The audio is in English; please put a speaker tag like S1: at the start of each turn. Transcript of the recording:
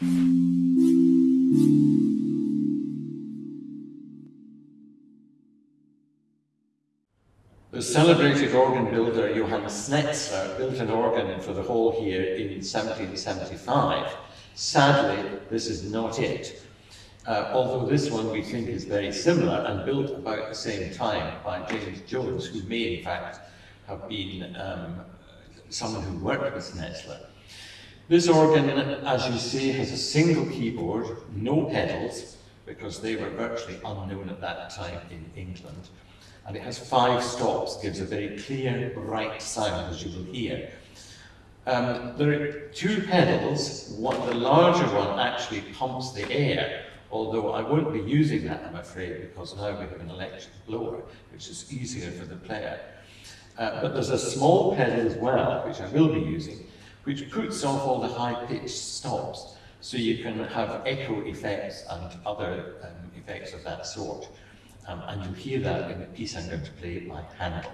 S1: The celebrated organ builder Johann Schnetzler built an organ for the hall here in 1775. Sadly, this is not it. Uh, although this one we think is very similar and built about the same time by James Jones, who may in fact have been um, someone who worked with Schnetzler. This organ, as you see, has a single keyboard, no pedals, because they were virtually unknown at that time in England and it has five stops, gives a very clear, bright sound, as you will hear. Um, there are two pedals, one, the larger one actually pumps the air, although I won't be using that, I'm afraid, because now we have an electric blower, which is easier for the player. Uh, but there's a small pedal as well, which I will be using, which puts off all the high-pitched stops, so you can have echo effects and other um, effects of that sort. Um, and you hear that in the piece I'm going to play by Handel.